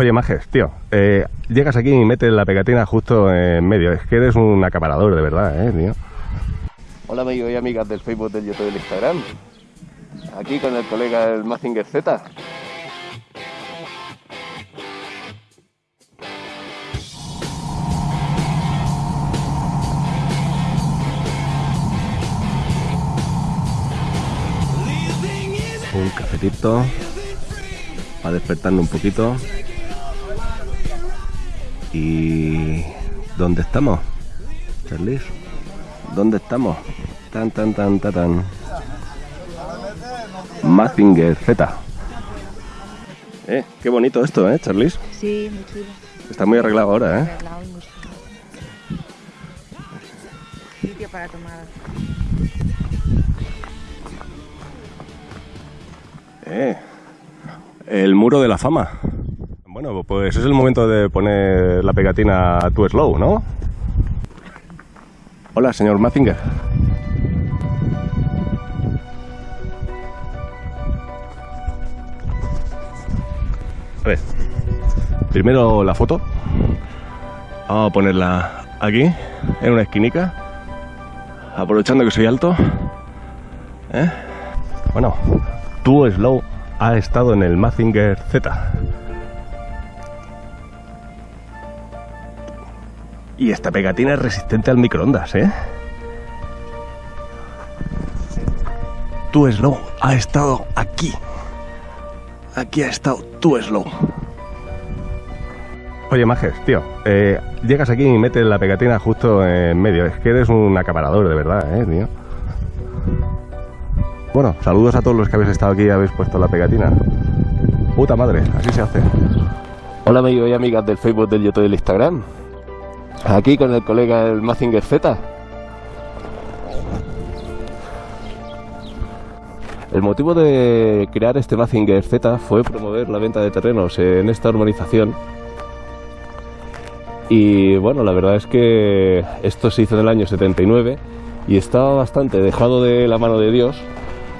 Oye, Majes, tío, eh, llegas aquí y metes la pegatina justo en medio. Es que eres un acaparador, de verdad, ¿eh, tío? Hola amigos y amigas del Facebook, del YouTube y del Instagram. Aquí con el colega el Mazinger Z. Un cafetito para despertarnos un poquito. ¿Y dónde estamos? Charlis, ¿dónde estamos? Tan, tan, tan, tan, tan. Mazinger Z. Eh, qué bonito esto, ¿eh, Charlis? Sí, muy chulo. Está muy arreglado ahora, ¿eh? Arreglado y muy chulo. Sitio para tomar. Eh, el muro de la fama. Bueno, pues es el momento de poner la pegatina Too Slow, ¿no? Hola, señor Mazinger. A ver, primero la foto. Vamos a ponerla aquí, en una esquinica. Aprovechando que soy alto. ¿Eh? Bueno, Too Slow ha estado en el Mazinger Z. Y esta pegatina es resistente al microondas, ¿eh? Too Slow ha estado aquí. Aquí ha estado Too Slow. Oye, Majes, tío, eh, llegas aquí y metes la pegatina justo en medio. Es que eres un acaparador, de verdad, ¿eh, tío? Bueno, saludos a todos los que habéis estado aquí y habéis puesto la pegatina. Puta madre, así se hace. Hola amigos y amigas del Facebook, del YouTube y del Instagram. Aquí con el colega el Mazinger Z. El motivo de crear este Mazinger Z fue promover la venta de terrenos en esta urbanización. Y bueno, la verdad es que esto se hizo en el año 79 y estaba bastante dejado de la mano de Dios.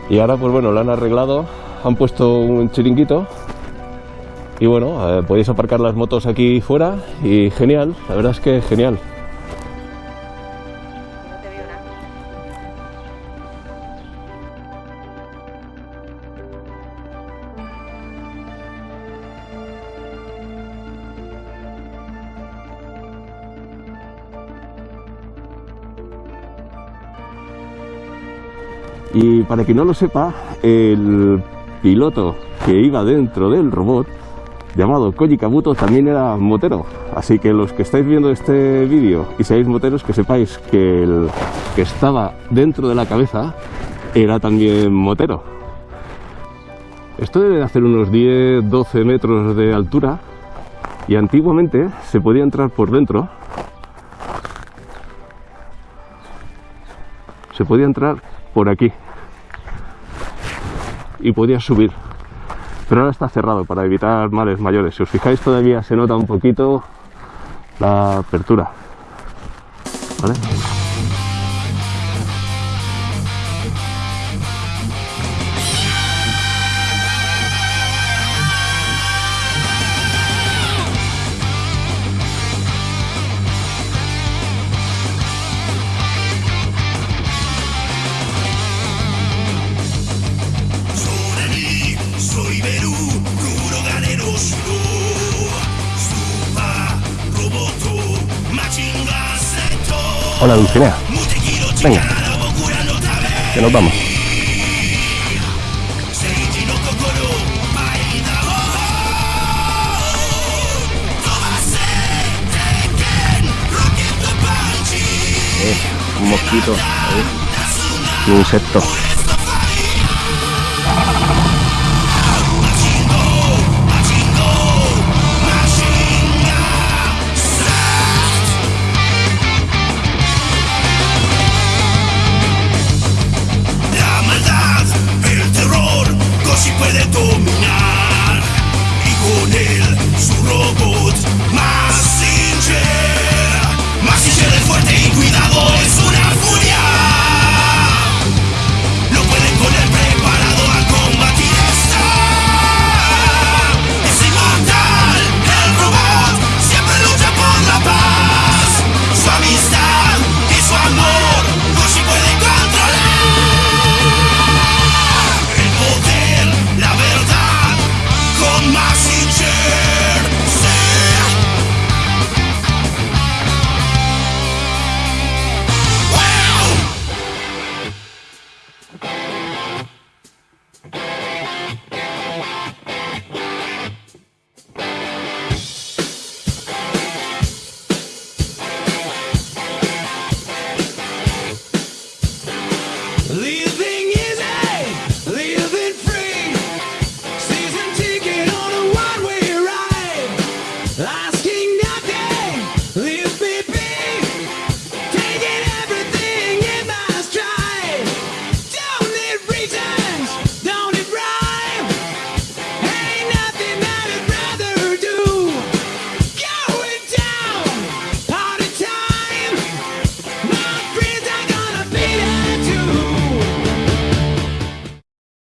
Y ahora pues bueno, lo han arreglado, han puesto un chiringuito y bueno, podéis aparcar las motos aquí fuera y genial, la verdad es que genial. Y para quien no lo sepa, el piloto que iba dentro del robot, llamado Koji Kabuto, también era motero. Así que los que estáis viendo este vídeo y seáis moteros, que sepáis que el que estaba dentro de la cabeza era también motero. Esto debe de hacer unos 10-12 metros de altura y antiguamente se podía entrar por dentro. Se podía entrar por aquí y podía subir pero ahora está cerrado para evitar males mayores si os fijáis todavía se nota un poquito la apertura ¿vale? Hola, Dulcinea. Venga, que nos vamos. Eh, un mosquito, eh, un insecto.